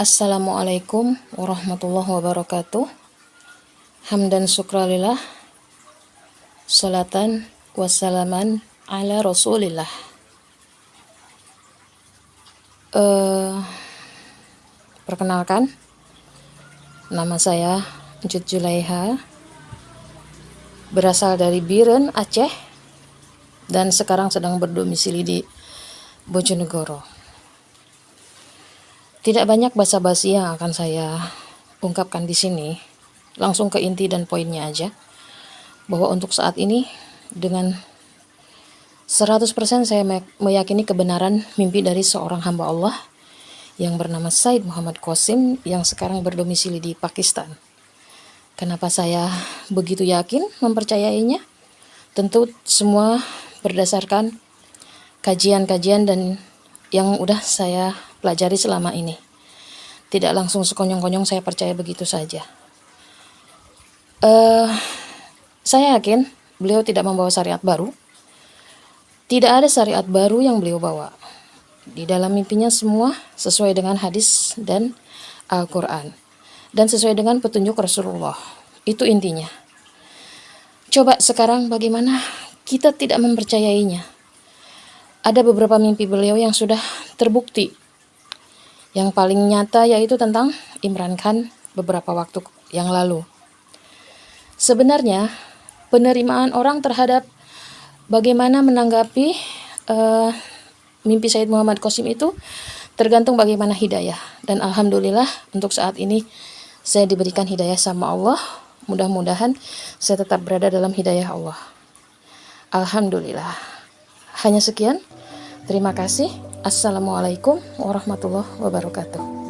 السلام علیکم ورحمۃ اللہ وبرکاتہ حمدین شکر اللہ سلاتن کو سلم رسولہ رکھنا کان ناماز جتھاری بھیر اچھے دن سکار بدھ میری بچن گور تین بہنیک پاس بس یہاں کنسائیا پھونک کاندیسی لن سون کہ پوجا بہت اوند سا آدی ادھر سرا دس پریشن سا میا کن کب نران ممبن سا اور ہمبا یعن برنا مسائد محمد کوسیم یعن سے کارن برلو میسی پاکستان کا پسائیا بگی تویا کن ہم پرچائی تنطو سموعہ بردا سرکن کجیان کجیان دن یعن اداس سا پلاجاری چلے تیلا لنگ سکون گو سا پرچائیا بگی تو ساجا ساقین بلیو تیٹما سارے آدھ بارو تیار سارے آدھ بارو یم بلیو باوا دیتا مپن سموا ساسوی ڈیں گان حادس دن آکوران دن ساسو ڈیں گان پتنج کو رس اندی چوبا سکارن بگی مان کتاب تیم پارچایے آد ببرپا می بلیو یا تربوکتی یا پالیاں تا تو تنتان عمران خان ببرپا واک یاں لالو سبنرنی پنر ایمان اوررحڈ بگے مانا منا گی می شاہد محمد کوسیم ایتو تر گن تم بگیماندایا دن الحمد للہ اندو سا آد ان سے دیبلی کاندا سا او موا مداحن سا تب برادر ہدایا اوہ الحمد اللہ حانسکیناسی السلام علیکم ورحمۃ اللہ و برکاتہ